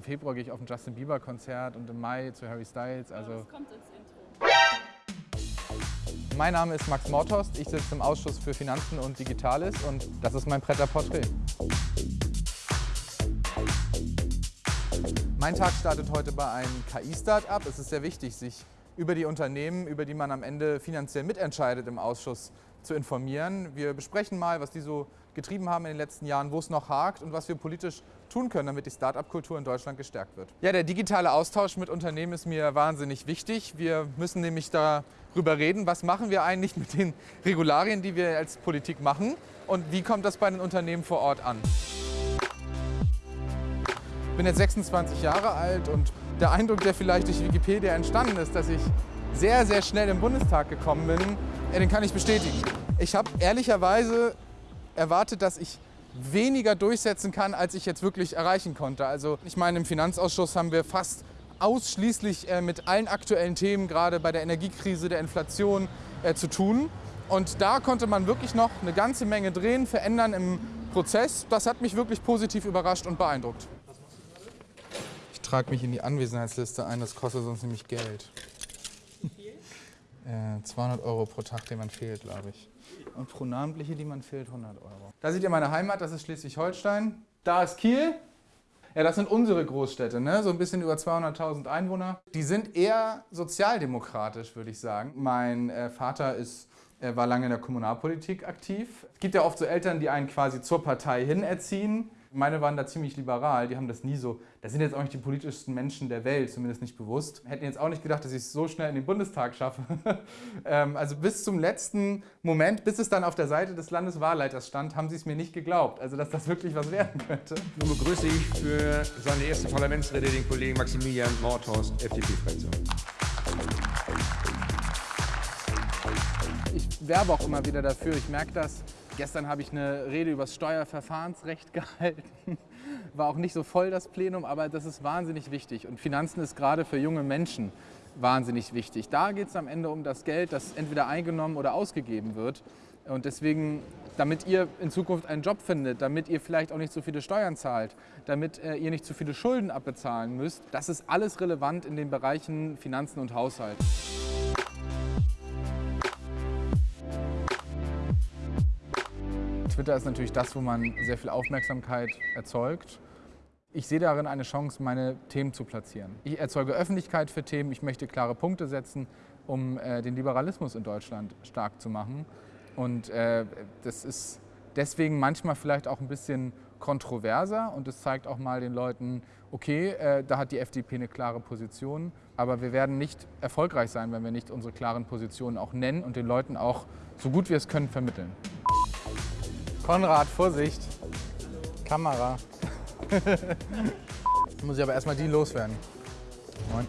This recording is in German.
im Februar gehe ich auf ein Justin Bieber Konzert und im Mai zu Harry Styles. Also Das kommt ins Intro. mein Name ist Max Mortost, ich sitze im Ausschuss für Finanzen und Digitales und das ist mein Pret-à-Porträt. Mein Tag startet heute bei einem KI-Start-up. Es ist sehr wichtig, sich über die Unternehmen, über die man am Ende finanziell mitentscheidet im Ausschuss, zu informieren. Wir besprechen mal, was die so getrieben haben in den letzten Jahren, wo es noch hakt und was wir politisch tun können, damit die Start-up-Kultur in Deutschland gestärkt wird. Ja, der digitale Austausch mit Unternehmen ist mir wahnsinnig wichtig. Wir müssen nämlich darüber reden, was machen wir eigentlich mit den Regularien, die wir als Politik machen und wie kommt das bei den Unternehmen vor Ort an. Ich bin jetzt 26 Jahre alt und der Eindruck, der vielleicht durch Wikipedia entstanden ist, dass ich sehr, sehr schnell im Bundestag gekommen bin, ja, den kann ich bestätigen. Ich habe ehrlicherweise erwartet, dass ich weniger durchsetzen kann, als ich jetzt wirklich erreichen konnte. Also ich meine, im Finanzausschuss haben wir fast ausschließlich äh, mit allen aktuellen Themen, gerade bei der Energiekrise, der Inflation, äh, zu tun. Und da konnte man wirklich noch eine ganze Menge drehen, verändern im Prozess. Das hat mich wirklich positiv überrascht und beeindruckt. Ich trage mich in die Anwesenheitsliste ein, das kostet sonst nämlich Geld. Äh, 200 Euro pro Tag, den man fehlt, glaube ich. Und pro namentliche, die man fehlt, 100 Euro. Da seht ihr meine Heimat, das ist Schleswig-Holstein. Da ist Kiel. Ja, das sind unsere Großstädte, ne? so ein bisschen über 200.000 Einwohner. Die sind eher sozialdemokratisch, würde ich sagen. Mein äh, Vater ist, äh, war lange in der Kommunalpolitik aktiv. Es gibt ja oft so Eltern, die einen quasi zur Partei hin erziehen. Meine waren da ziemlich liberal, die haben das nie so, das sind jetzt auch nicht die politischsten Menschen der Welt, zumindest nicht bewusst. Hätten jetzt auch nicht gedacht, dass ich es so schnell in den Bundestag schaffe. ähm, also bis zum letzten Moment, bis es dann auf der Seite des Landeswahlleiters stand, haben sie es mir nicht geglaubt, also dass das wirklich was werden könnte. Nun begrüße ich für seine erste Parlamentsrede den Kollegen Maximilian Mordhorst, FDP-Fraktion. Ich werbe auch immer wieder dafür, ich merke das. Gestern habe ich eine Rede über das Steuerverfahrensrecht gehalten. War auch nicht so voll das Plenum, aber das ist wahnsinnig wichtig. Und Finanzen ist gerade für junge Menschen wahnsinnig wichtig. Da geht es am Ende um das Geld, das entweder eingenommen oder ausgegeben wird. Und deswegen, damit ihr in Zukunft einen Job findet, damit ihr vielleicht auch nicht so viele Steuern zahlt, damit äh, ihr nicht zu viele Schulden abbezahlen müsst, das ist alles relevant in den Bereichen Finanzen und Haushalt. Twitter ist natürlich das, wo man sehr viel Aufmerksamkeit erzeugt. Ich sehe darin eine Chance, meine Themen zu platzieren. Ich erzeuge Öffentlichkeit für Themen, ich möchte klare Punkte setzen, um äh, den Liberalismus in Deutschland stark zu machen. Und äh, das ist deswegen manchmal vielleicht auch ein bisschen kontroverser und es zeigt auch mal den Leuten, okay, äh, da hat die FDP eine klare Position, aber wir werden nicht erfolgreich sein, wenn wir nicht unsere klaren Positionen auch nennen und den Leuten auch so gut wir es können vermitteln. Konrad, Vorsicht. Kamera. Muss ich aber erstmal die loswerden. Moin.